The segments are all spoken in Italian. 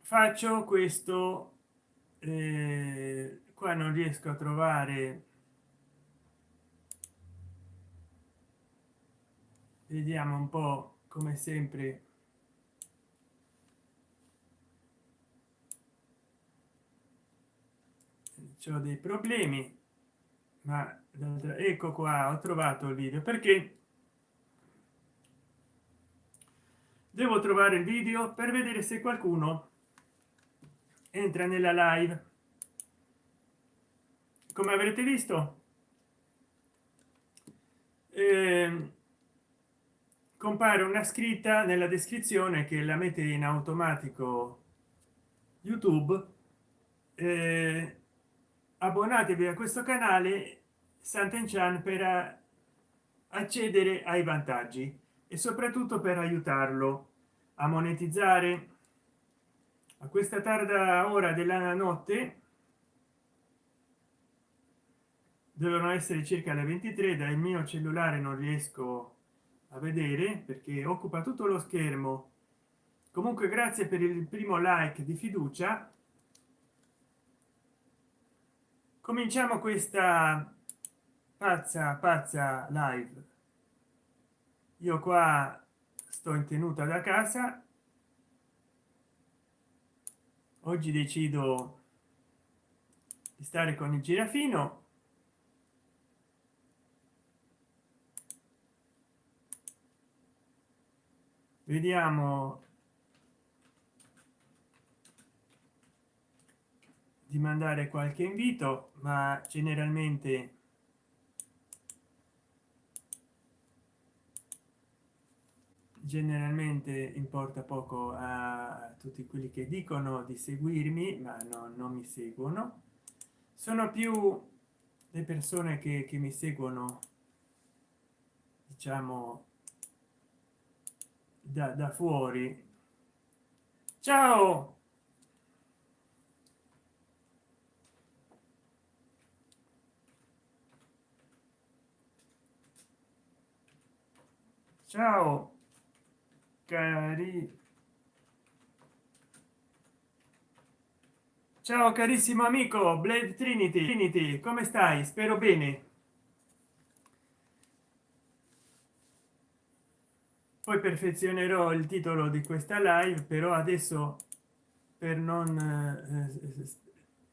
faccio questo eh, qua non riesco a trovare vediamo un po come sempre ho dei problemi ma ecco qua ho trovato il video. Perché devo trovare il video per vedere se qualcuno entra nella live. Come avrete visto eh, compare una scritta nella descrizione che la mette in automatico youtube. Eh, abbonatevi a questo canale Sant'Enchan per accedere ai vantaggi e soprattutto per aiutarlo a monetizzare a questa tarda ora della notte devono essere circa le 23 dal mio cellulare non riesco a vedere perché occupa tutto lo schermo. Comunque grazie per il primo like di fiducia. Cominciamo questa pazza pazza live io qua sto in tenuta da casa. Oggi decido di stare con il girafino. Vediamo di mandare qualche invito ma generalmente generalmente importa poco a tutti quelli che dicono di seguirmi ma no, non mi seguono. Sono più le persone che, che mi seguono diciamo da, da fuori. Ciao! Ciao cari. Ciao carissimo amico blade trinity. Trinity come stai? Spero bene. Poi perfezionerò il titolo di questa live però adesso per non eh,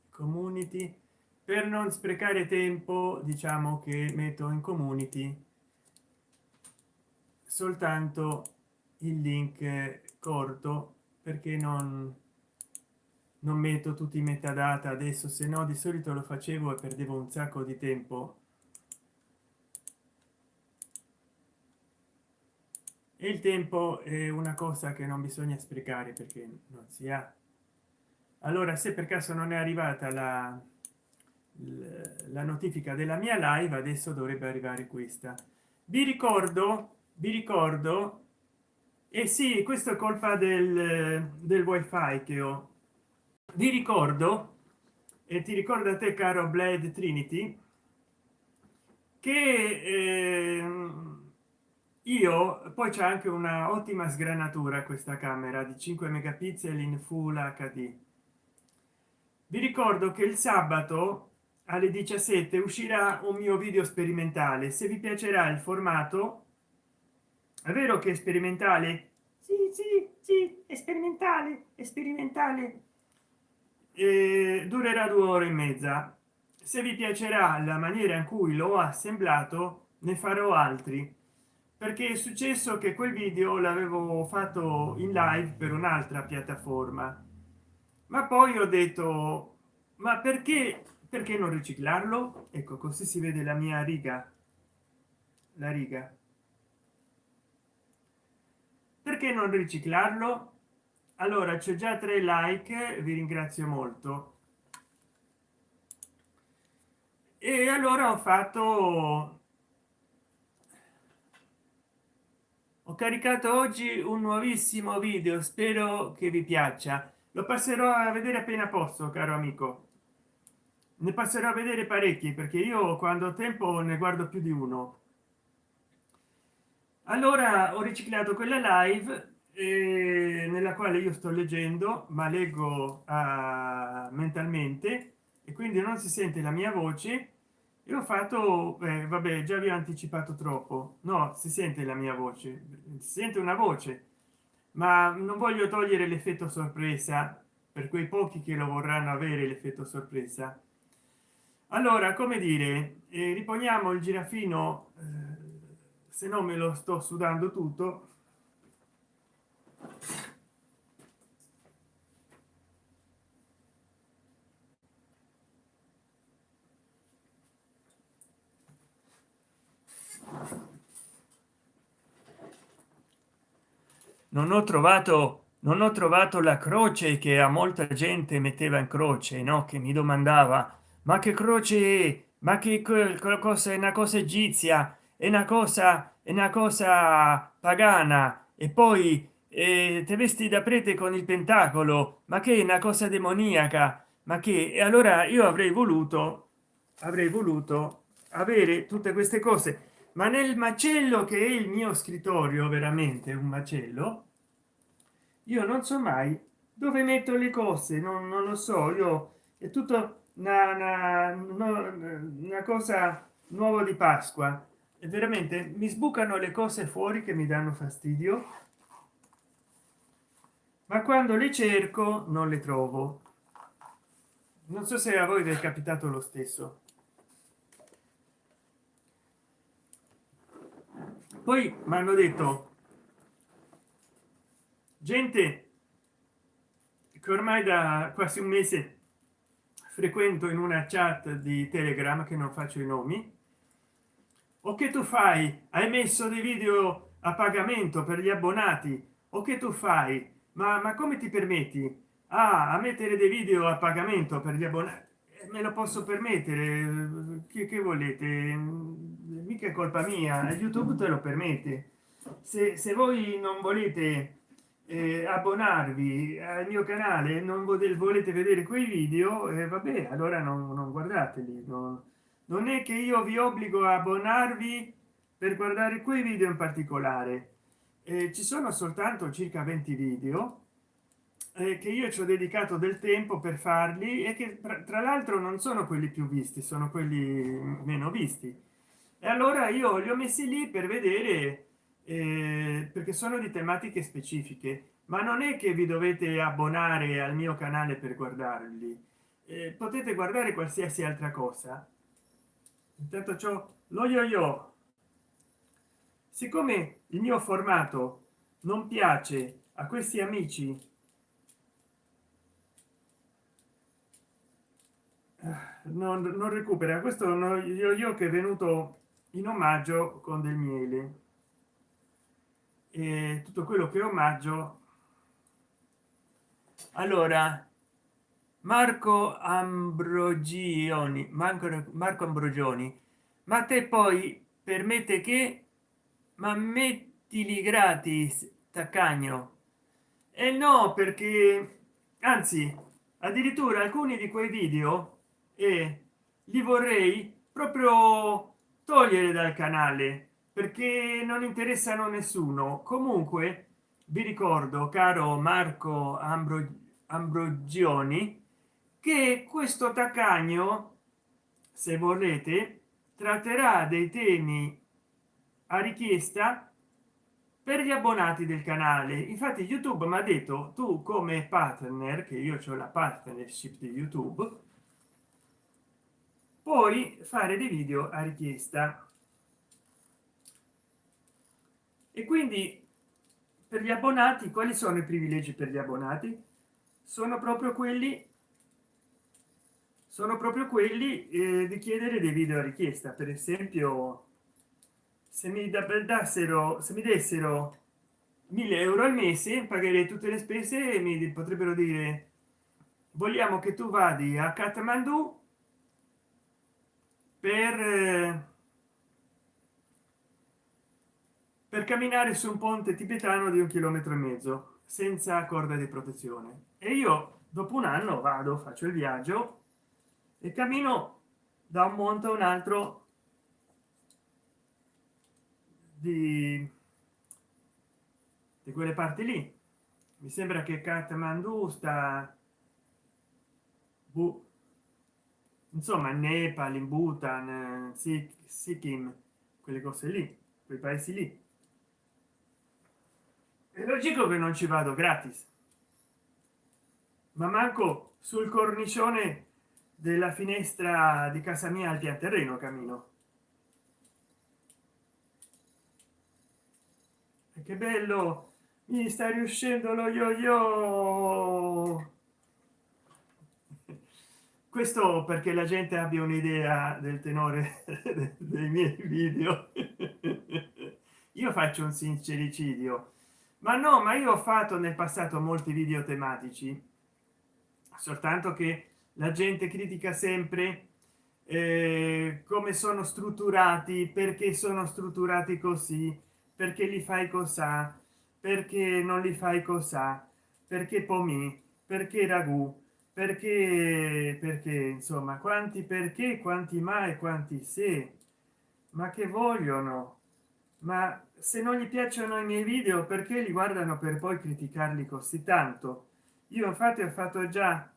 community per non sprecare tempo diciamo che metto in community soltanto il link corto perché non non metto tutti i metadata adesso se no di solito lo facevo e perdevo un sacco di tempo. E il tempo è una cosa che non bisogna sprecare perché non si ha. Allora se per caso non è arrivata la, la notifica della mia live adesso dovrebbe arrivare questa. Vi ricordo vi ricordo e eh sì questo è colpa del, del wifi che ho. Vi ricordo e ti ricorda te caro blade trinity che eh, io poi c'è anche una ottima sgranatura questa camera di 5 megapixel in full hd vi ricordo che il sabato alle 17 uscirà un mio video sperimentale. Se vi piacerà il formato è vero che è sperimentale? Sì sì sì è sperimentale è sperimentale. Eh, durerà due ore e mezza. Se vi piacerà la maniera in cui l'ho assemblato ne farò altri. Perché è successo che quel video l'avevo fatto in live per un'altra piattaforma. Ma poi ho detto ma perché perché non riciclarlo? Ecco così si vede la mia riga. La riga perché non riciclarlo? Allora c'è già tre like vi ringrazio molto. E allora ho fatto ho caricato oggi un nuovissimo video spero che vi piaccia. Lo passerò a vedere appena posso caro amico. Ne passerò a vedere parecchi perché io quando ho tempo ne guardo più di uno allora ho riciclato quella live eh, nella quale io sto leggendo ma leggo uh, mentalmente e quindi non si sente la mia voce. E ho fatto eh, vabbè già vi ho anticipato troppo. No si sente la mia voce si sente una voce ma non voglio togliere l'effetto sorpresa per quei pochi che lo vorranno avere l'effetto sorpresa. Allora come dire eh, riponiamo il girafino eh, se no me lo sto sudando tutto. Non ho trovato non ho trovato la croce che a molta gente metteva in croce no? Che mi domandava ma che croce ma che cosa è? Una cosa egizia è una cosa è una cosa pagana. E poi eh, te vesti da prete con il pentacolo ma che è una cosa demoniaca. Ma che? E allora io avrei voluto avrei voluto avere tutte queste cose. Ma nel macello che è il mio scrittorio veramente un macello io non so mai dove metto le cose non, non lo so. Io è tutto una, una, una cosa nuova di pasqua veramente mi sbucano le cose fuori che mi danno fastidio? Ma quando le cerco non le trovo. Non so se a voi vi è capitato lo stesso. Poi mi hanno detto gente che ormai da quasi un mese frequento in una chat di telegram che non faccio i nomi o che tu fai? Hai messo dei video a pagamento per gli abbonati? O che tu fai? Ma, ma come ti permetti? Ah, a mettere dei video a pagamento per gli abbonati. Eh, me lo posso permettere? Che, che volete? Mica è colpa mia youtube te lo permette. Se, se voi non volete eh, abbonarvi al mio canale non volete vedere quei video eh, vabbè allora non, non guardateli no? Non è che io vi obbligo a abbonarvi per guardare quei video in particolare. Eh, ci sono soltanto circa 20 video eh, che io ci ho dedicato del tempo per farli e che tra, l'altro non sono quelli più visti sono quelli meno visti. E allora io li ho messi lì per vedere eh, perché sono di tematiche specifiche. Ma non è che vi dovete abbonare al mio canale per guardarli. Eh, potete guardare qualsiasi altra cosa intanto ciò lo yo yo siccome il mio formato non piace a questi amici non, non recupera. Questo no, io, io che è venuto in omaggio con del miele. E tutto quello che omaggio. Allora marco ambrogioni marco, marco ambrogioni ma te poi permette che ma mettili gratis taccagno. E eh no perché anzi addirittura alcuni di quei video e eh, li vorrei proprio togliere dal canale perché non interessano nessuno. Comunque vi ricordo caro marco Ambro ambrogioni che questo taccagno se volete tratterà dei temi a richiesta per gli abbonati del canale. Infatti youtube mi ha detto tu come partner che io ho la partnership di youtube puoi fare dei video a richiesta. E quindi per gli abbonati quali sono i privilegi per gli abbonati? Sono proprio quelli sono proprio quelli eh, di chiedere dei video a richiesta. Per esempio se mi dassero se mi dessero 1000 euro al mese pagherei tutte le spese e mi potrebbero dire vogliamo che tu vadi a Kathmandu per per camminare su un ponte tibetano di un chilometro e mezzo senza corda di protezione. E io dopo un anno vado faccio il viaggio e cammino da un monte a un altro di di quelle parti lì. Mi sembra che Kathmandu sta boh, insomma nepal in bhutan sikkim quelle cose lì quei paesi lì. È logico che non ci vado gratis. Ma manco sul cornicione della finestra di casa mia al pian terreno cammino e che bello! Mi sta riuscendo lo yo yo questo perché la gente abbia un'idea del tenore dei miei video. Io faccio un sincericidio. Ma no ma io ho fatto nel passato molti video tematici. Soltanto che la gente critica sempre eh, come sono strutturati perché sono strutturati così perché li fai cosa perché non li fai cosa perché pomi perché ragù perché perché insomma quanti perché quanti mai quanti se. Ma che vogliono? Ma se non gli piacciono i miei video perché li guardano per poi criticarli così tanto? Io infatti ho fatto già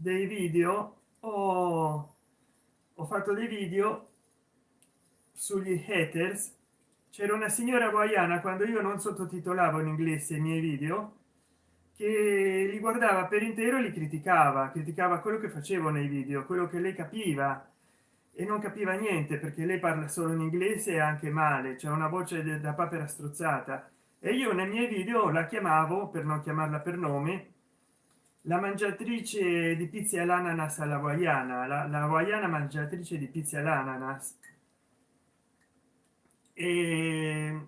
dei video ho, ho fatto dei video sugli haters. C'era una signora guayana quando io non sottotitolavo in inglese i miei video che li guardava per intero e li criticava criticava quello che facevo nei video quello che lei capiva. E non capiva niente perché lei parla solo in inglese e anche male c'è una voce da papera strozzata. E io nei miei video la chiamavo per non chiamarla per nome la mangiatrice di pizza all'ananas alla guayana la, la mangiatrice di pizza all'ananas. E,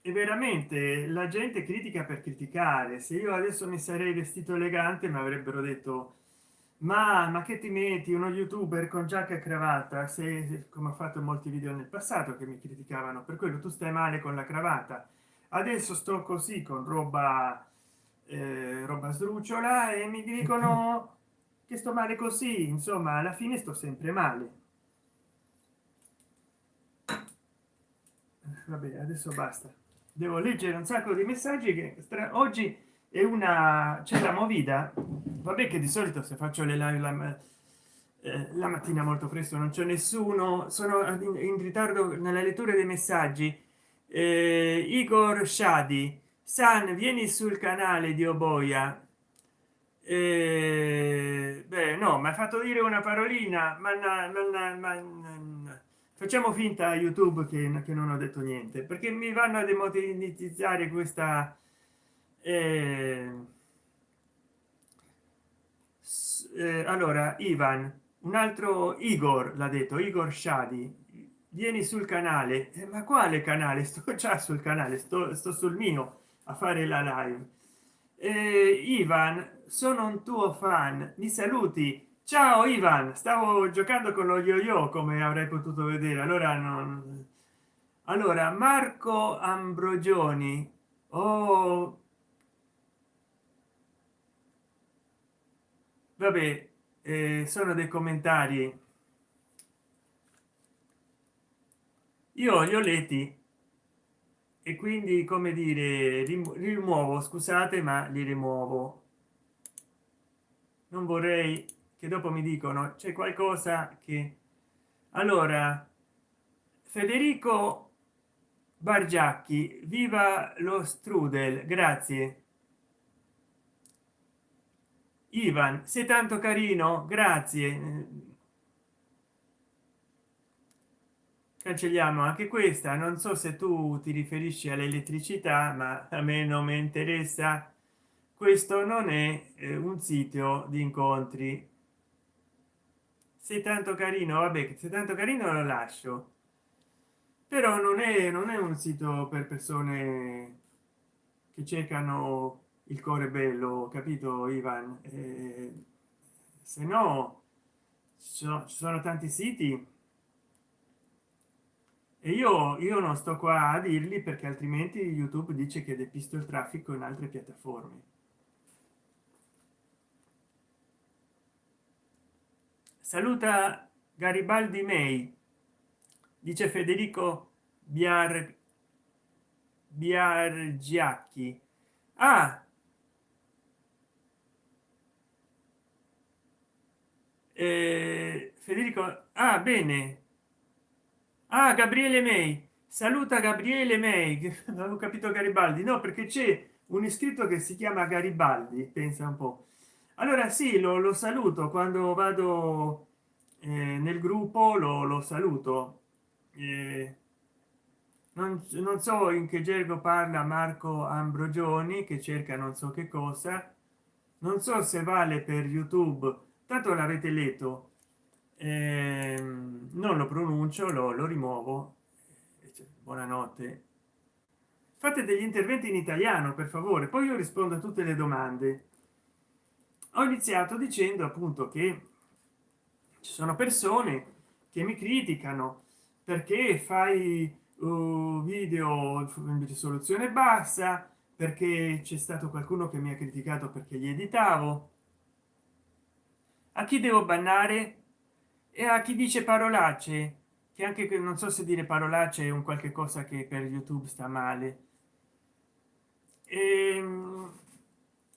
e veramente la gente critica per criticare. Se io adesso mi sarei vestito elegante mi avrebbero detto ma ma che ti metti uno youtuber con giacca e cravatta? Se come ho fatto in molti video nel passato che mi criticavano. Per quello tu stai male con la cravatta. Adesso sto così con roba eh, roba sdrucciola e mi dicono che sto male così insomma alla fine sto sempre male. Vabbè adesso basta. Devo leggere un sacco di messaggi che oggi è una c'è la movida. Vabbè che di solito se faccio le live la, eh, la mattina molto presto non c'è nessuno sono in, in, ritardo nella lettura dei messaggi. Eh, igor shadi san vieni sul canale di oboia. Eh, beh no mi ha fatto dire una parolina ma, facciamo finta youtube che, che, non ho detto niente perché mi vanno a demonetizzare questa eh, eh, allora ivan un altro igor l'ha detto igor shadi vieni sul canale. Eh, ma quale canale? Sto già sul canale sto, sto sul mio a fare la live. Eh, ivan sono un tuo fan mi saluti. Ciao ivan stavo giocando con lo yo-yo come avrei potuto vedere allora non allora marco ambrogioni oh. Vabbè eh, sono dei commentari. Io li ho letti e quindi come dire rimuovo scusate ma li rimuovo. Non vorrei che dopo mi dicono c'è qualcosa che allora federico bargiacchi viva lo strudel grazie. Ivan sei tanto carino grazie cancelliamo anche questa. Non so se tu ti riferisci all'elettricità ma a me non mi interessa. Questo non è eh, un sito di incontri. Sei tanto carino vabbè se tanto carino lo lascio. Però non è non è un sito per persone che cercano il cuore bello capito ivan? Eh, se no ci sono, ci sono tanti siti e io io non sto qua a dirli perché altrimenti youtube dice che depisto il traffico in altre piattaforme. Saluta garibaldi may. Dice federico biar biargiacchi. Ah! Eh, federico ah bene ah gabriele may saluta gabriele may non avevo capito garibaldi. No perché c'è un iscritto che si chiama garibaldi pensa un po. Allora sì lo, lo saluto. Quando vado eh, nel gruppo lo, lo saluto. Eh, non, non, so in che gergo parla marco ambrogioni che cerca non so che cosa. Non so se vale per youtube. Tanto l'avete letto non lo pronuncio lo, lo rimuovo buonanotte. Fate degli interventi in italiano per favore poi io rispondo a tutte le domande. Ho iniziato dicendo appunto che ci sono persone che mi criticano. Perché fai uh, video in risoluzione bassa? Perché c'è stato qualcuno che mi ha criticato perché gli editavo? A chi devo bannare e a chi dice parolacce? Che anche che non so se dire parolacce è un qualche cosa che per youtube sta male. E, ehm,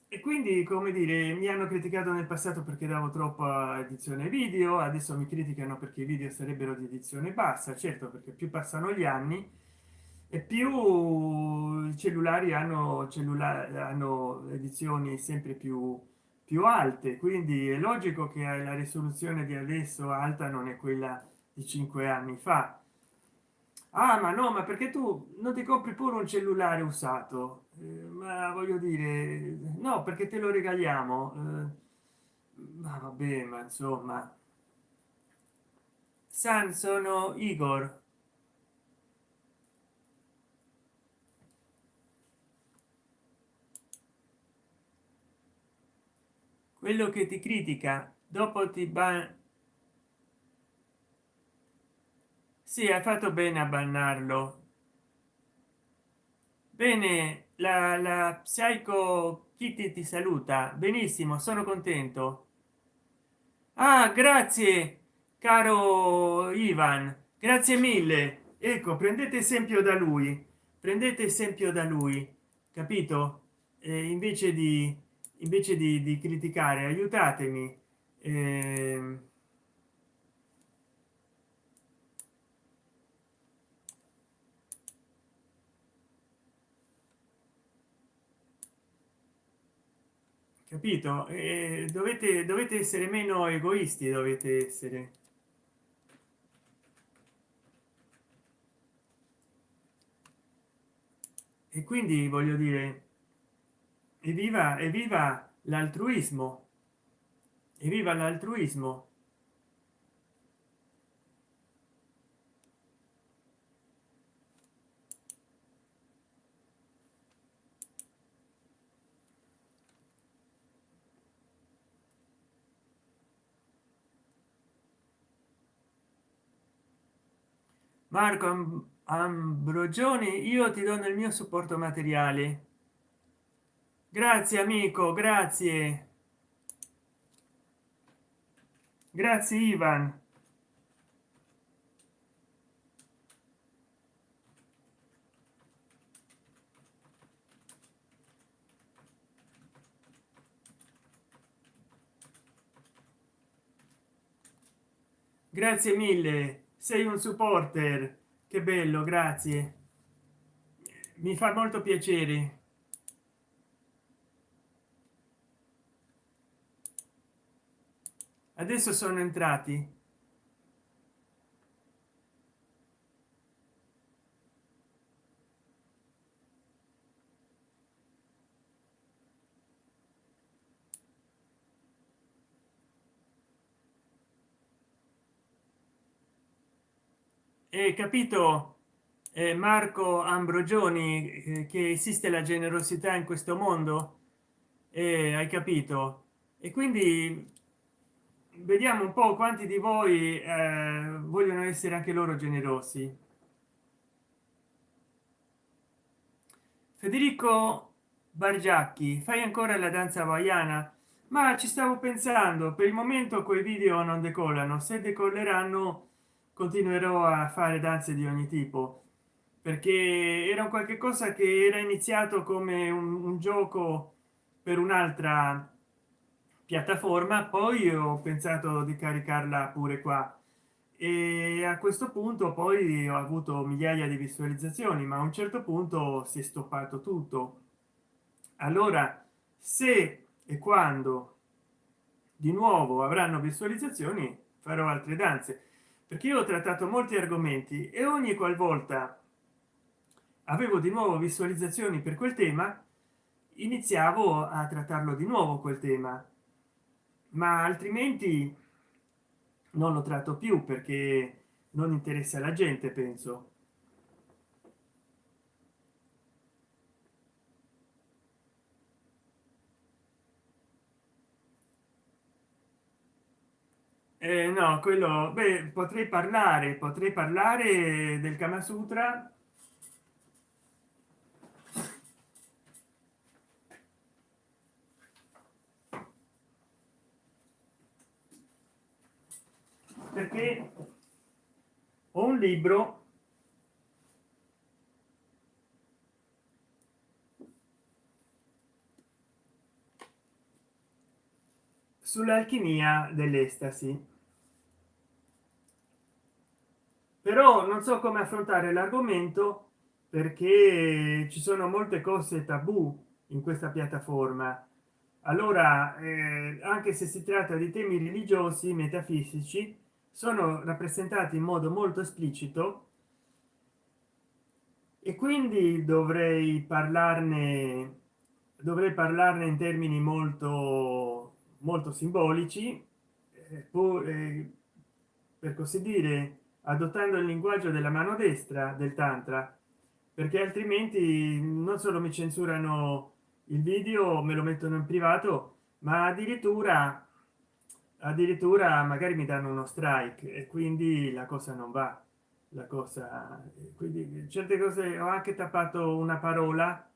e quindi come dire mi hanno criticato nel passato perché davo troppa edizione video adesso mi criticano perché i video sarebbero di edizione bassa certo perché più passano gli anni e più i cellulari hanno cellulari hanno edizioni sempre più più alte. Quindi è logico che la risoluzione di adesso alta non è quella di cinque anni fa. Ah ma no ma perché tu non ti compri pure un cellulare usato? Eh, ma voglio dire no perché te lo regaliamo. Eh, ma vabbè ma insomma. San sono igor quello che ti critica dopo ti ban sì ha fatto bene a bannarlo. Bene la, la psycho kitty ti saluta. Benissimo sono contento. Ah grazie caro ivan. Grazie mille. Ecco prendete esempio da lui. Prendete esempio da lui capito? Eh, invece di invece di, di criticare aiutatemi. Eh, capito? E dovete dovete essere meno egoisti dovete essere. E quindi voglio dire evviva evviva l'altruismo. Evviva l'altruismo. Marco ambrogioni io ti do il mio supporto materiale grazie amico grazie. Grazie ivan. Grazie mille. Sei un supporter. Che bello grazie. Mi fa molto piacere adesso sono entrati. E capito eh, marco ambrogioni eh, che esiste la generosità in questo mondo? Eh, hai capito. E quindi vediamo un po quanti di voi eh, vogliono essere anche loro generosi. Federico bargiacchi fai ancora la danza hawaiana? Ma ci stavo pensando per il momento quei video non decollano. Se decolleranno continuerò a fare danze di ogni tipo. Perché era un qualche cosa che era iniziato come un, un gioco per un'altra piattaforma poi ho pensato di caricarla pure qua. E a questo punto poi ho avuto migliaia di visualizzazioni ma a un certo punto si è stoppato tutto. Allora se e quando di nuovo avranno visualizzazioni farò altre danze. Perché io ho trattato molti argomenti e ogni qualvolta avevo di nuovo visualizzazioni per quel tema iniziavo a trattarlo di nuovo quel tema ma altrimenti non lo tratto più perché non interessa la gente penso. Eh, no quello beh, potrei parlare potrei parlare del kama sutra perché ho un libro sull'alchimia dell'estasi. Però non so come affrontare l'argomento perché ci sono molte cose tabù in questa piattaforma. Allora eh, anche se si tratta di temi religiosi metafisici sono rappresentati in modo molto esplicito e quindi dovrei parlarne dovrei parlarne in termini molto molto simbolici eh, pur, eh, per così dire adottando il linguaggio della mano destra del tantra perché altrimenti non solo mi censurano il video me lo mettono in privato ma addirittura addirittura magari mi danno uno strike e quindi la cosa non va. La cosa quindi certe cose ho anche tappato una parola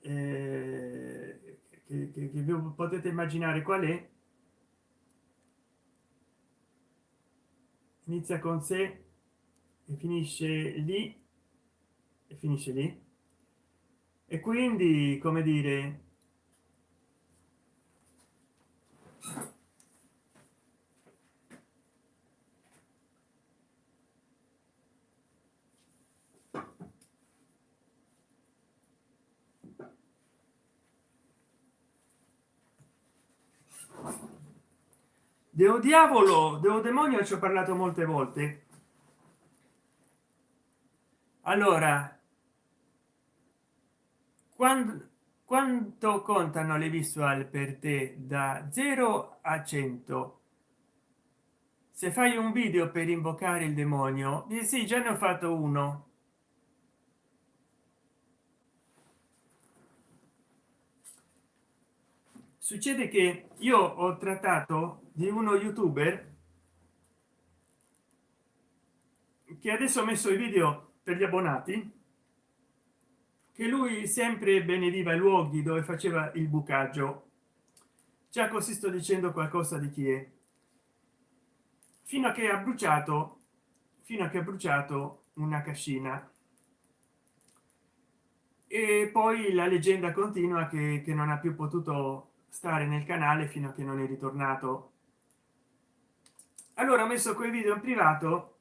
eh, che, che, che potete immaginare qual è. Inizia con sé e finisce lì e finisce lì. E quindi come dire Deo diavolo, Deo demonio ci ho parlato molte volte. Allora, quando, quanto contano le visual per te da 0 a 100? Se fai un video per invocare il demonio, eh sì, già ne ho fatto uno. Succede che io ho trattato di uno youtuber che adesso ho messo i video per gli abbonati che lui sempre benediva i luoghi dove faceva il bucaggio. Già così sto dicendo qualcosa di chi è. Fino a che ha bruciato fino a che ha bruciato una cascina. E poi la leggenda continua che, che non ha più potuto stare nel canale fino a che non è ritornato allora ho messo quei video in privato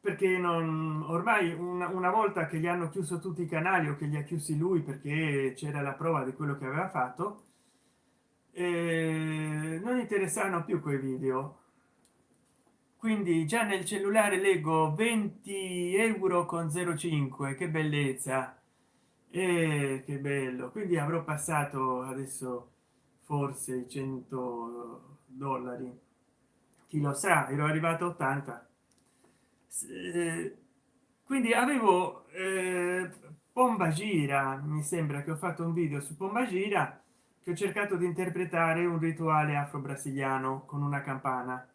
perché non ormai una, una, volta che gli hanno chiuso tutti i canali o che li ha chiusi lui perché c'era la prova di quello che aveva fatto eh, non interessano più quei video. Quindi già nel cellulare leggo 20 euro con 05 che bellezza. E che bello. Quindi avrò passato adesso forse 100 dollari chi lo sa ero arrivato a 80 eh, quindi avevo eh, gira mi sembra che ho fatto un video su pomba gira che ho cercato di interpretare un rituale afro-brasiliano con una campana.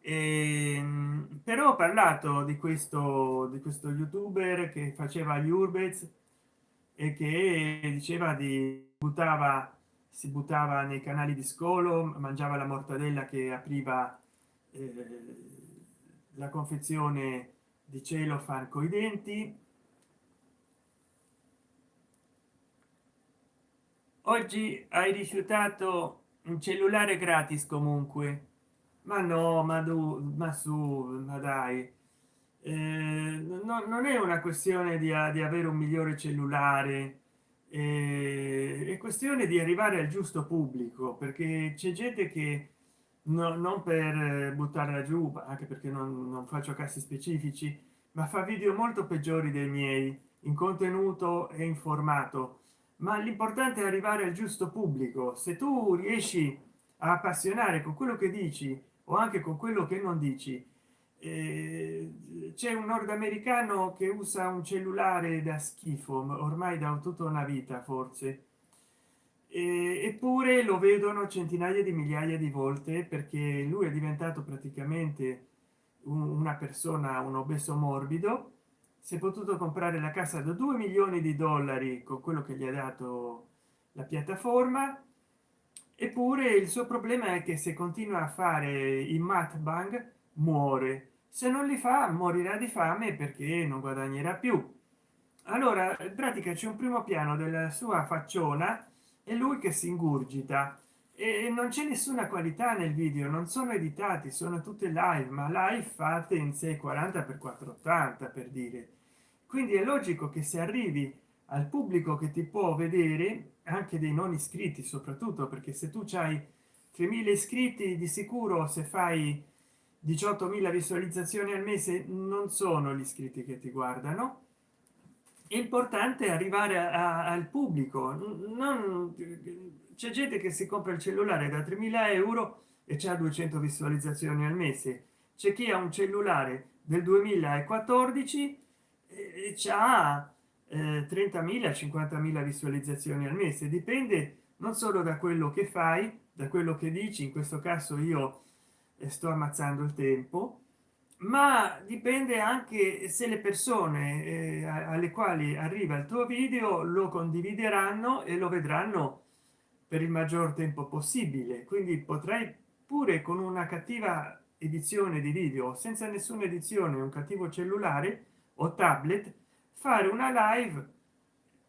E, ehm, però ho parlato di questo di questo youtuber che faceva gli urbez e che diceva di buttava si buttava nei canali di scolo mangiava la mortadella che apriva eh, la confezione di cielo fan coi denti. Oggi hai rifiutato un cellulare gratis comunque. Ma no ma tu ma su ma dai. Eh, no, non è una questione di, di avere un migliore cellulare eh, è questione di arrivare al giusto pubblico perché c'è gente che no, non per buttarla giù anche perché non, non faccio casi specifici ma fa video molto peggiori dei miei in contenuto e informato ma l'importante è arrivare al giusto pubblico. Se tu riesci a appassionare con quello che dici o anche con quello che non dici eh, c'è un nordamericano che usa un cellulare da schifo ormai da tutta una vita forse. Eppure lo vedono centinaia di migliaia di volte perché lui è diventato praticamente una persona un obeso morbido. Si è potuto comprare la casa da 2 milioni di dollari con quello che gli ha dato la piattaforma. Eppure il suo problema è che se continua a fare i mat bang muore se non li fa morirà di fame perché non guadagnerà più. Allora in pratica c'è un primo piano della sua facciona e lui che si ingurgita. E non c'è nessuna qualità nel video non sono editati sono tutte live ma live fatte in 640 per 480 per dire. Quindi è logico che se arrivi al pubblico che ti può vedere anche dei non iscritti soprattutto perché se tu c'hai 3000 iscritti di sicuro se fai 18.000 visualizzazioni al mese non sono gli iscritti che ti guardano. È importante arrivare a, al pubblico. C'è gente che si compra il cellulare da 3000 euro e c'è 200 visualizzazioni al mese. C'è chi ha un cellulare del 2014 e c'ha eh, 30.000 50.000 visualizzazioni al mese. Dipende non solo da quello che fai da quello che dici. In questo caso io sto ammazzando il tempo ma dipende anche se le persone eh, alle quali arriva il tuo video lo condivideranno e lo vedranno per il maggior tempo possibile. Quindi potrai pure con una cattiva edizione di video senza nessuna edizione un cattivo cellulare o tablet fare una live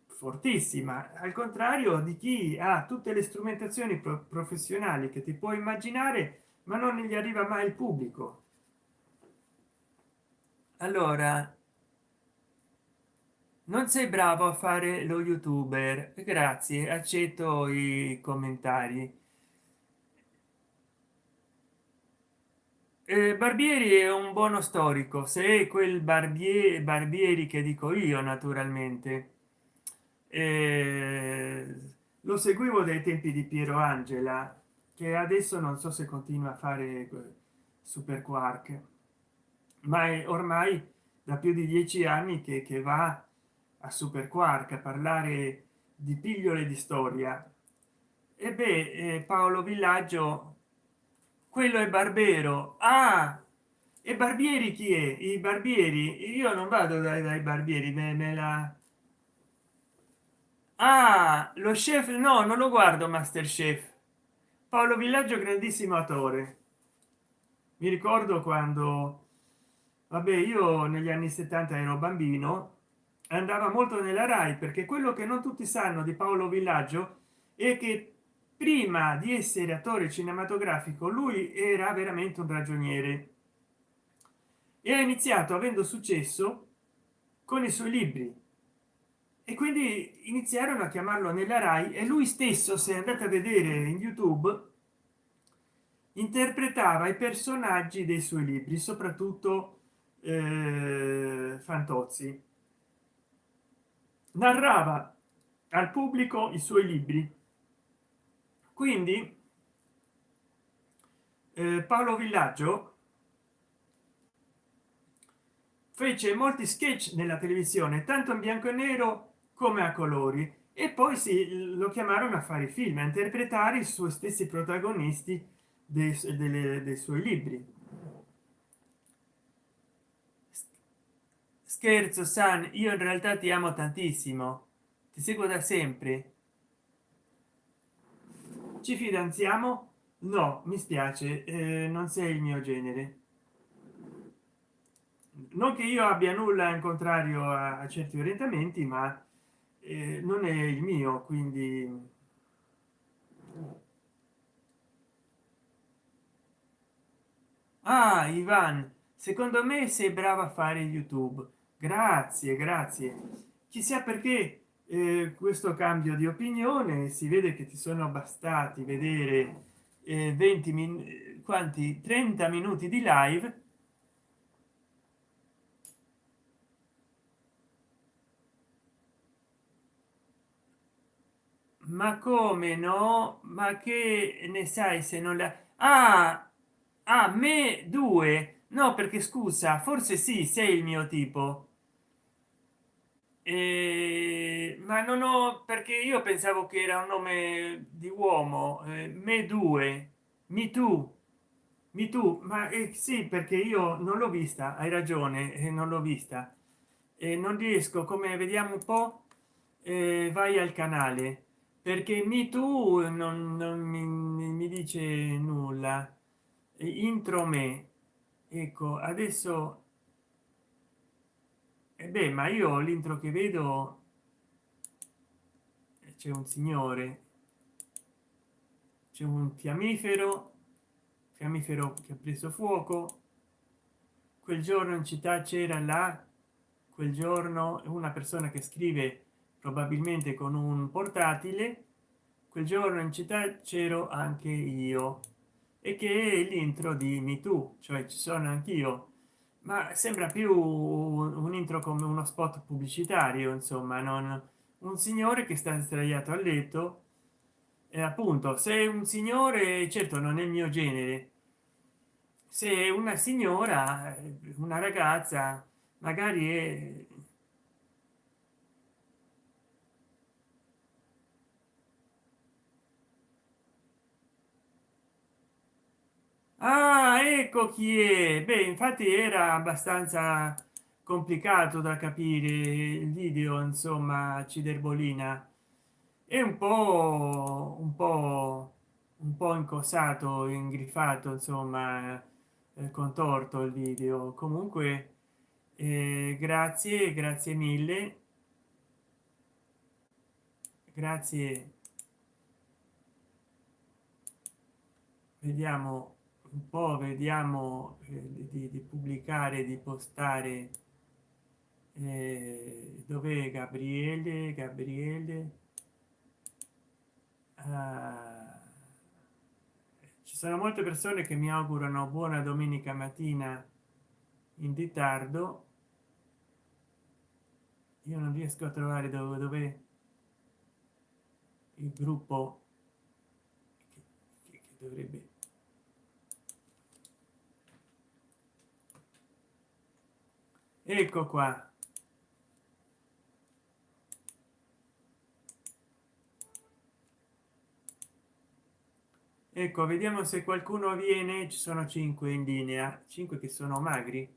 fortissima. Al contrario di chi ha tutte le strumentazioni professionali che ti puoi immaginare ma non gli arriva mai il pubblico. Allora non sei bravo a fare lo youtuber. Grazie accetto i commentari. Eh, barbieri è un buono storico. Se è quel barbiere barbieri che dico io naturalmente. Eh, lo seguivo dai tempi di piero angela che adesso non so se continua a fare super quark ma è ormai da più di dieci anni che, che va a super quark a parlare di pillole di storia. E beh eh, paolo villaggio quello è barbero. Ah e barbieri chi è? I barbieri? Io non vado dai, dai barbieri me, me la ah lo chef no non lo guardo masterchef paolo villaggio grandissimo attore. Mi ricordo quando vabbè io negli anni 70 ero bambino andava molto nella rai perché quello che non tutti sanno di paolo villaggio è che prima di essere attore cinematografico lui era veramente un ragioniere. E ha iniziato avendo successo con i suoi libri e quindi iniziarono a chiamarlo nella rai e lui stesso se andate a vedere in youtube interpretava i personaggi dei suoi libri soprattutto eh, fantozzi. Narrava al pubblico i suoi libri. Quindi eh, paolo villaggio fece molti sketch nella televisione tanto in bianco e nero come a colori e poi si lo chiamarono a fare film a interpretare i suoi stessi protagonisti dei, delle, dei suoi libri. Scherzo san io in realtà ti amo tantissimo. Ti seguo da sempre. Ci fidanziamo? No mi spiace eh, non sei il mio genere. Non che io abbia nulla in contrario a, a certi orientamenti ma eh, non è il mio quindi ah ivan secondo me sei brava a fare youtube. Grazie grazie. Chissà perché eh, questo cambio di opinione si vede che ti sono bastati vedere eh, 20 min quanti? 30 minuti di live ma come no? Ma che ne sai se non la? Ah, a me due? No perché scusa forse sì sei il mio tipo. Eh, ma non ho perché io pensavo che era un nome di uomo eh, me due. Mi tu. Mi tu. Ma eh, sì perché io non l'ho vista hai ragione eh, non l'ho vista. E non riesco come vediamo un po eh, vai al canale perché mi tu non, non mi, mi, dice nulla. Intro me. Ecco adesso e beh ma io l'intro che vedo c'è un signore c'è un fiammifero fiammifero che ha preso fuoco. Quel giorno in città c'era là quel giorno una persona che scrive probabilmente con un portatile quel giorno in città c'ero anche io e che è l'intro di me tu cioè ci sono anch'io. Ma sembra più un intro come uno spot pubblicitario insomma non un signore che sta sdraiato a letto e appunto se un signore certo non è il mio genere. Se una signora una ragazza magari è ah, ecco chi è. Beh infatti era abbastanza complicato da capire il video insomma ciderbolina. È un po un po un po incosato ingrifato insomma eh, contorto il video. Comunque eh, grazie grazie mille. Grazie. Vediamo un po vediamo eh, di, di, pubblicare di postare eh, dove gabriele? Gabriele? Ah, ci sono molte persone che mi augurano buona domenica mattina in ritardo. Io non riesco a trovare dove, dove il gruppo che, che dovrebbe ecco qua. Ecco vediamo se qualcuno viene. Ci sono 5 in linea. 5 che sono magri.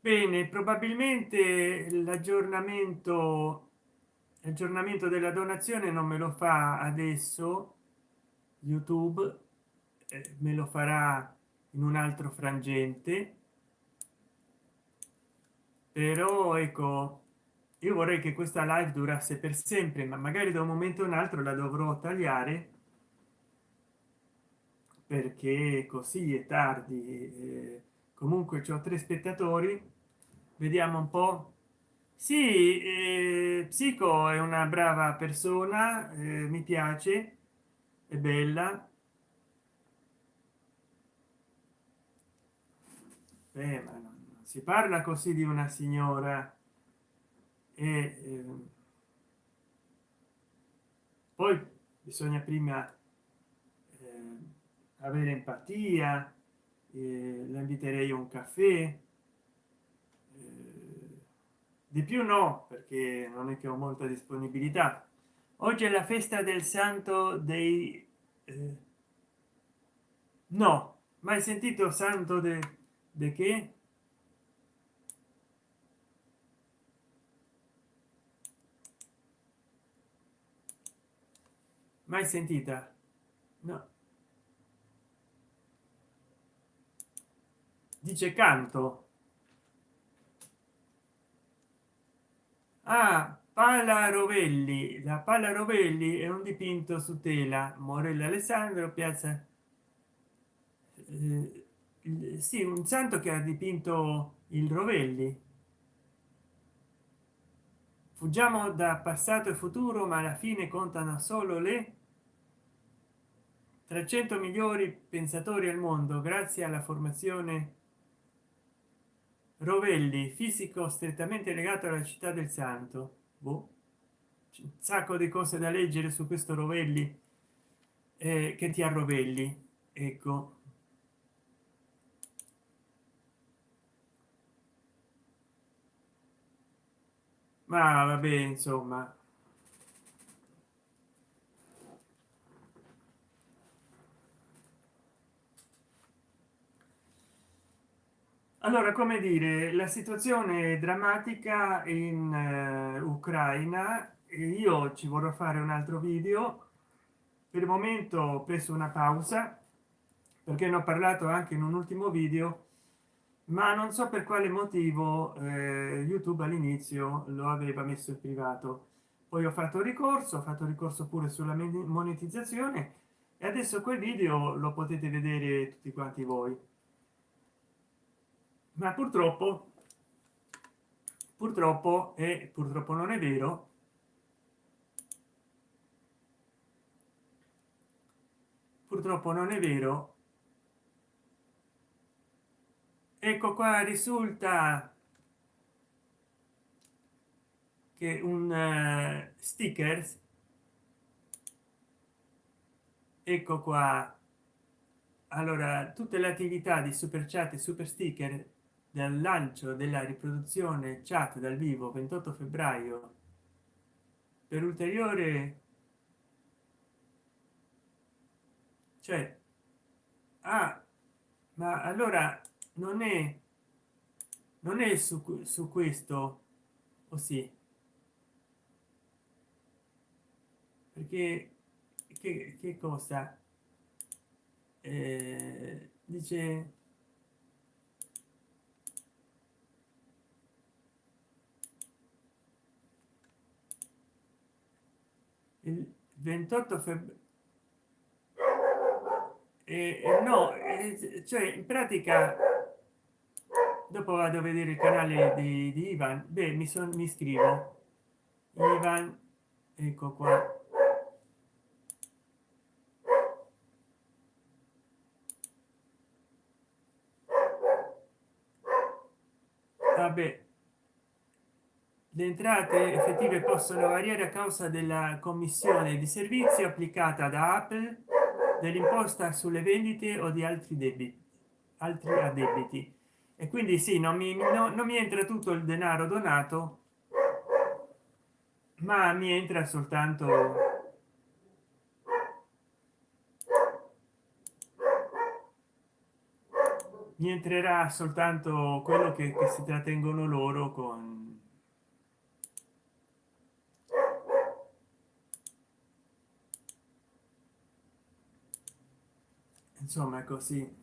Bene probabilmente l'aggiornamento aggiornamento della donazione non me lo fa adesso. Youtube eh, me lo farà in un altro frangente però ecco io vorrei che questa live durasse per sempre ma magari da un momento a un altro la dovrò tagliare perché così è tardi eh, comunque ho tre spettatori. Vediamo un po. Sì eh, psico è una brava persona eh, mi piace è bella. Beh, ma no si parla così di una signora e eh, poi bisogna prima eh, avere empatia eh, la inviterei a un caffè. Eh, di più no perché non è che ho molta disponibilità. Oggi è la festa del santo dei eh, no mai sentito santo de, de che mai sentita? No. Dice canto. Ah pala rovelli. La pala rovelli è un dipinto su tela. Morella alessandro piazza eh, sì un santo che ha dipinto il rovelli. Fuggiamo da passato e futuro ma alla fine contano solo le 300 migliori pensatori al mondo grazie alla formazione rovelli fisico strettamente legato alla città del santo boh. un sacco di cose da leggere su questo rovelli eh, che ti arrovelli ecco ma vabbè insomma allora come dire la situazione drammatica in uh, ucraina. Io ci vorrò fare un altro video. Per il momento ho preso una pausa perché ne ho parlato anche in un ultimo video ma non so per quale motivo eh, youtube all'inizio lo aveva messo in privato. Poi ho fatto ricorso ho fatto ricorso pure sulla monetizzazione e adesso quel video lo potete vedere tutti quanti voi ma purtroppo purtroppo e purtroppo non è vero purtroppo non è vero. Ecco qua risulta che un uh, sticker ecco qua. Allora tutte le attività di super chat e super sticker del lancio della riproduzione chat dal vivo 28 febbraio. Per ulteriore cioè ah ma allora non è non è su, su questo o sì? Perché che, che cosa? Eh, dice il 28 febbraio eh, no eh, cioè in pratica dopo vado a vedere il canale di, di Ivan. Beh mi sono mi iscrivo Ivan ecco qua. Vabbè le entrate effettive possono variare a causa della commissione di servizio applicata da apple dell'imposta sulle vendite o di altri debiti altri addebiti. E quindi sì non mi, no, non mi entra tutto il denaro donato ma mi entra soltanto mi entrerà soltanto quello che, che si trattengono loro con insomma è così.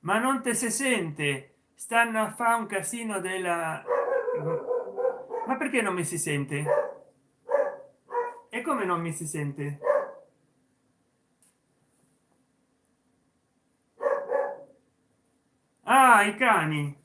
Ma non te si sente? Stanno a fa un casino della ma perché non mi si sente? E come non mi si sente? Ah i cani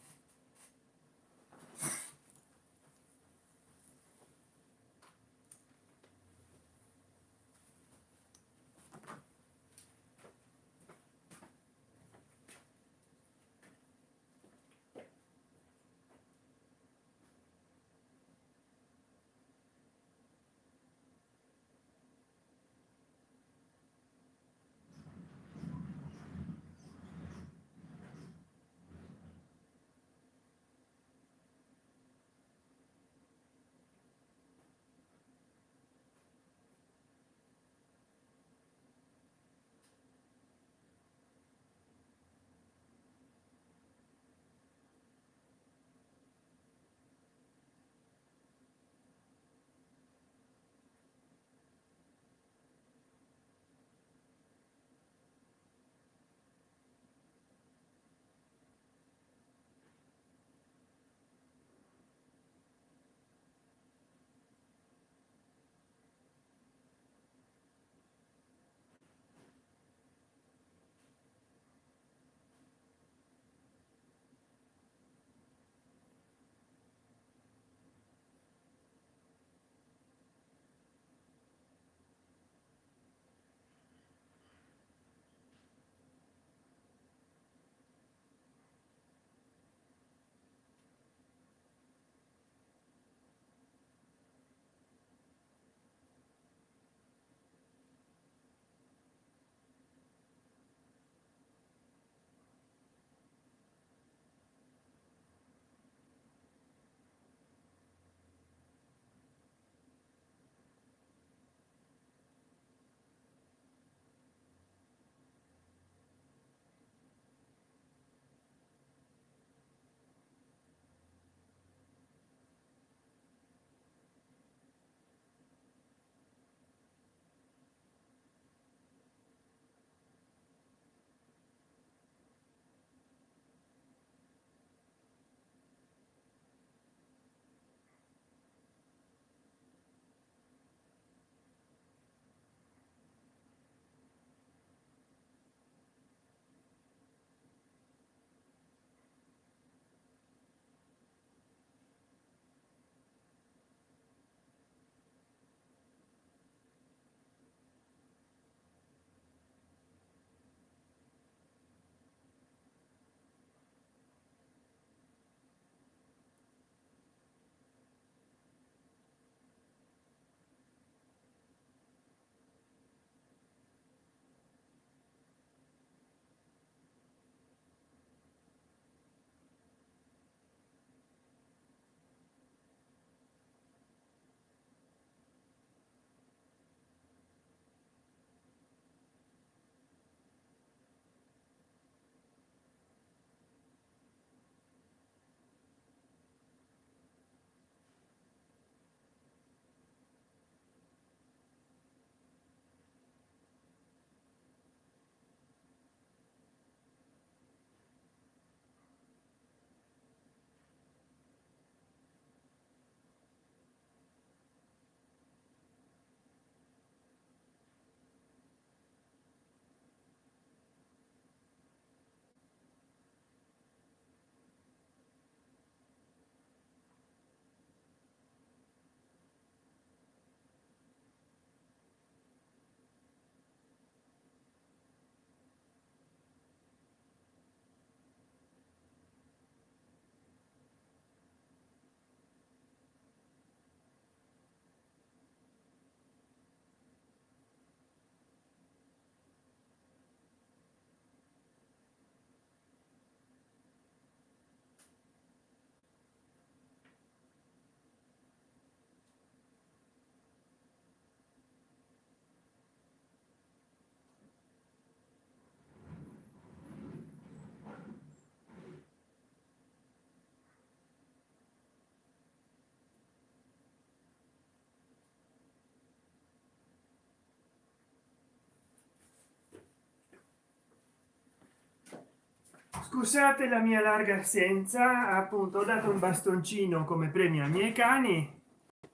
scusate la mia larga assenza appunto ho dato un bastoncino come premio ai miei cani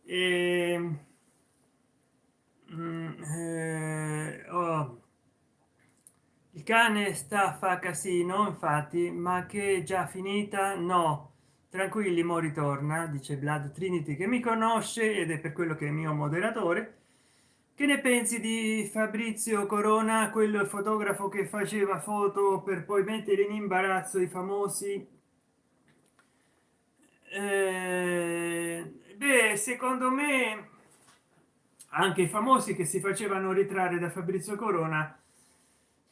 e mm, eh, oh, il cane sta fa casino infatti ma che è già finita? No tranquilli mo ritorna dice blood trinity che mi conosce ed è per quello che è mio moderatore che ne pensi di fabrizio corona quello fotografo che faceva foto per poi mettere in imbarazzo i famosi? Eh, beh secondo me anche i famosi che si facevano ritrarre da fabrizio corona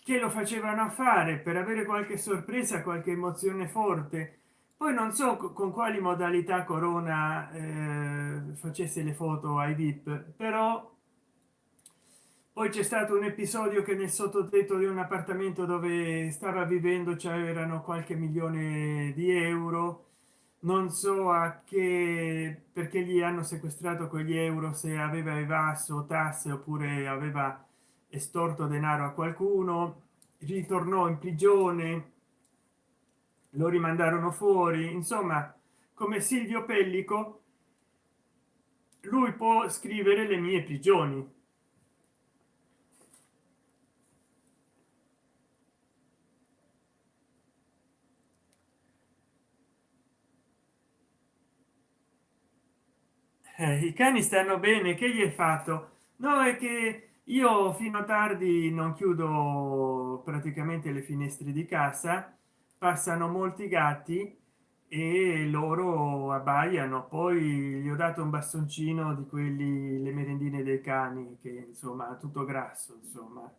che lo facevano fare per avere qualche sorpresa qualche emozione forte. Poi non so con quali modalità corona eh, facesse le foto ai vip però poi c'è stato un episodio che nel sottotetto di un appartamento dove stava vivendo c'erano qualche milione di euro. Non so a che perché gli hanno sequestrato quegli euro se aveva evaso tasse oppure aveva estorto denaro a qualcuno. Ritornò in prigione lo rimandarono fuori. Insomma come silvio pellico lui può scrivere le mie prigioni i cani stanno bene che gli è fatto? No è che io fino a tardi non chiudo praticamente le finestre di casa passano molti gatti e loro abbaiano. Poi gli ho dato un bastoncino di quelli le merendine dei cani che insomma tutto grasso insomma.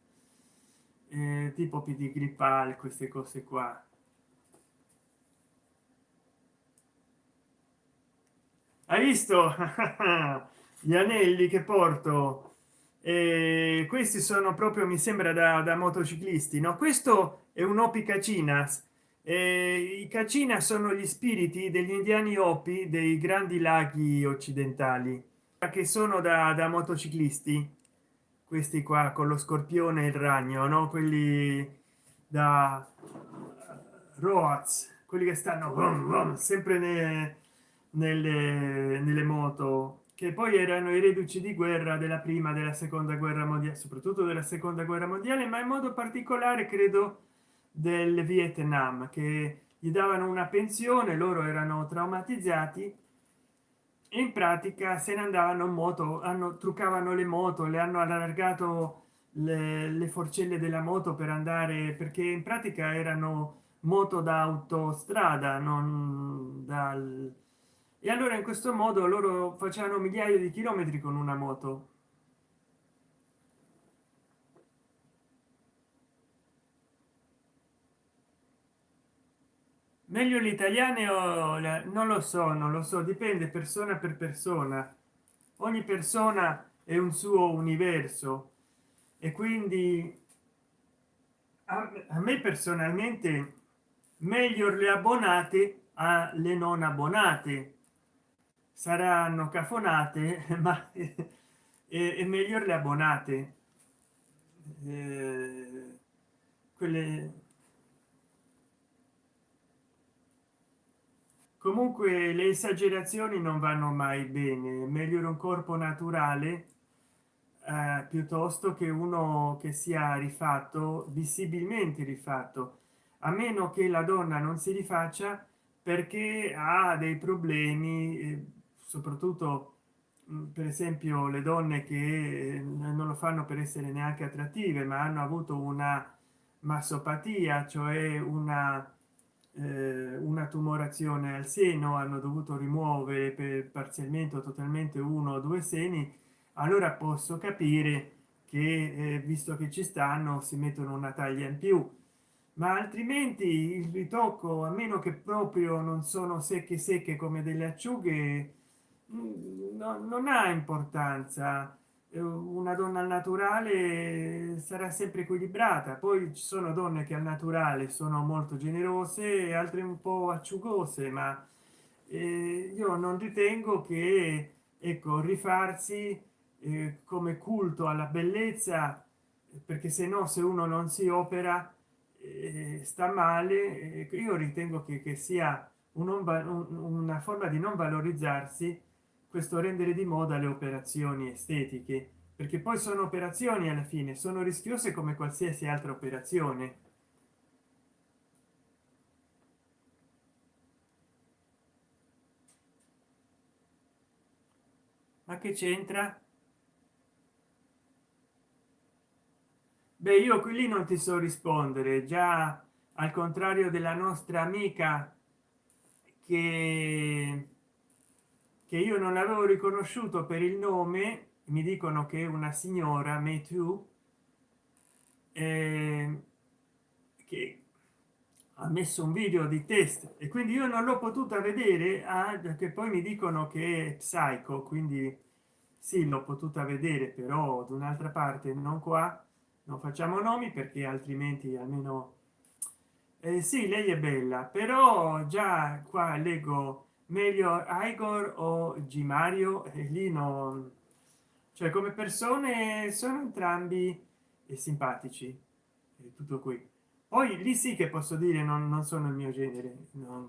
Eh, tipo pedigree pal queste cose qua hai visto? Gli anelli che porto. E questi sono proprio mi sembra da, da motociclisti no? Questo è un opi cacinas i cacina sono gli spiriti degli indiani opi dei grandi laghi occidentali che sono da, da motociclisti. Questi qua con lo scorpione e il ragno no? Quelli da roaz quelli che stanno sempre ne, nelle, nelle moto che poi erano i reduci di guerra della prima della seconda guerra mondiale soprattutto della seconda guerra mondiale ma in modo particolare credo del vietnam che gli davano una pensione loro erano traumatizzati in pratica se ne andavano in moto hanno truccavano le moto le hanno allargato le, le forcelle della moto per andare perché in pratica erano moto da autostrada non dal e allora in questo modo loro facevano migliaia di chilometri con una moto. Meglio l'italiano o non lo so non lo so dipende persona per persona. Ogni persona è un suo universo e quindi a, me personalmente meglio le abbonate alle non abbonate saranno cafonate ma è, è meglio le abbonate. Eh, quelle comunque le esagerazioni non vanno mai bene. Meglio un corpo naturale eh, piuttosto che uno che sia rifatto visibilmente rifatto. A meno che la donna non si rifaccia perché ha dei problemi eh, soprattutto mm, per esempio le donne che eh, non lo fanno per essere neanche attrattive ma hanno avuto una massopatia cioè una eh, una tumorazione al seno hanno dovuto rimuovere per parzialmente o totalmente uno o due seni allora posso capire che eh, visto che ci stanno si mettono una taglia in più. Ma altrimenti il ritocco a meno che proprio non sono secche secche come delle acciughe no, non ha importanza. Eh, una donna al naturale sarà sempre equilibrata. Poi ci sono donne che al naturale sono molto generose e altre un po acciugose ma eh, io non ritengo che ecco rifarsi eh, come culto alla bellezza perché se no se uno non si opera eh, sta male. Eh, io ritengo che, che sia un, un, una forma di non valorizzarsi questo rendere di moda le operazioni estetiche perché poi sono operazioni alla fine sono rischiose come qualsiasi altra operazione. Ma che c'entra? Beh io qui lì non ti so rispondere già al contrario della nostra amica che che io non avevo riconosciuto per il nome mi dicono che una signora me too eh, che ha messo un video di test e quindi io non l'ho potuta vedere ah, che poi mi dicono che è psycho quindi sì l'ho potuta vedere però da un'altra parte non qua non facciamo nomi perché altrimenti almeno eh, sì lei è bella però già qua leggo meglio igor o mario? E lì non cioè come persone sono entrambi simpatici. E tutto qui. Poi lì sì che posso dire non, non sono il mio genere. Non,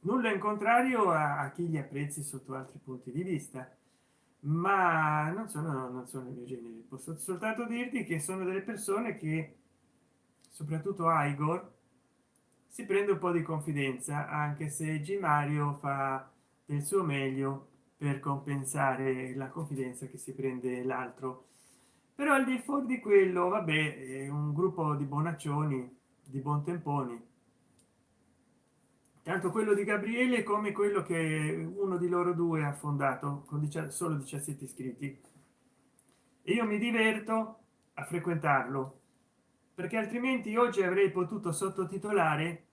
nulla in contrario a, a, chi li apprezzi sotto altri punti di vista. Ma non sono non sono il mio genere. Posso soltanto dirti che sono delle persone che soprattutto igor si prende un po di confidenza anche se g mario fa del suo meglio per compensare la confidenza che si prende l'altro. Però al di fuori di quello vabbè è un gruppo di bonaccioni di buon temponi. Tanto quello di gabriele come quello che uno di loro due ha fondato con solo 17 iscritti. E io mi diverto a frequentarlo perché altrimenti oggi avrei potuto sottotitolare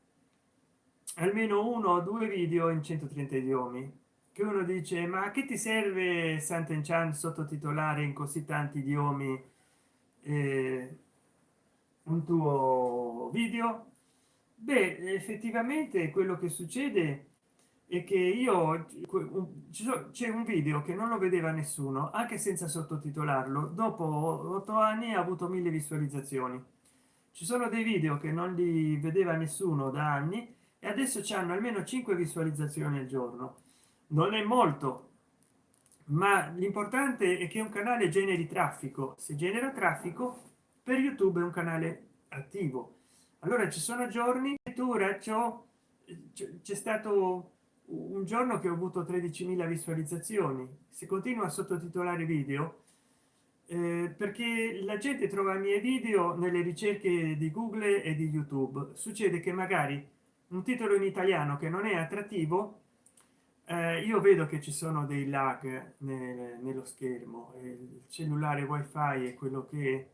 almeno uno o due video in 130 idiomi che uno dice ma che ti serve Sant'Enchan sottotitolare in così tanti idiomi eh, un tuo video? Beh effettivamente quello che succede è che io c'è un video che non lo vedeva nessuno anche senza sottotitolarlo. Dopo otto anni ha avuto mille visualizzazioni ci sono dei video che non li vedeva nessuno da anni e adesso c'hanno almeno 5 visualizzazioni al giorno. Non è molto ma l'importante è che un canale generi traffico. Se genera traffico per youtube è un canale attivo. Allora ci sono giorni lettura ciò c'è stato un giorno che ho avuto 13.000 visualizzazioni. Se continua a sottotitolare video eh, perché la gente trova i miei video nelle ricerche di google e di youtube. Succede che magari un titolo in italiano che non è attrattivo eh, io vedo che ci sono dei lag nel, nello schermo. Il cellulare wifi è quello che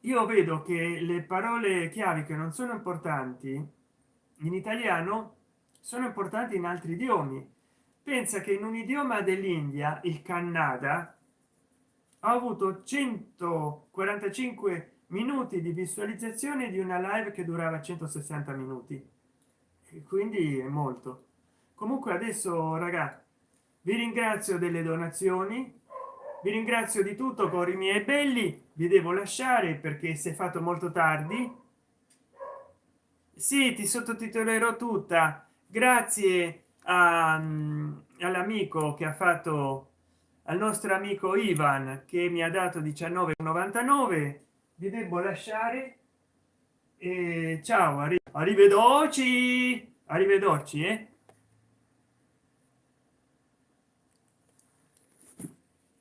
io vedo che le parole chiavi che non sono importanti in italiano sono importanti in altri idiomi. Pensa che in un idioma dell'india il canada ha avuto 145 minuti di visualizzazione di una live che durava 160 minuti. Quindi è molto. Comunque adesso raga vi ringrazio delle donazioni. Vi ringrazio di tutto con i miei belli. Vi devo lasciare perché si è fatto molto tardi. Sì ti sottotitolerò tutta grazie all'amico che ha fatto al nostro amico ivan che mi ha dato 19,99 vi devo lasciare. E ciao arrivederci arrivederci eh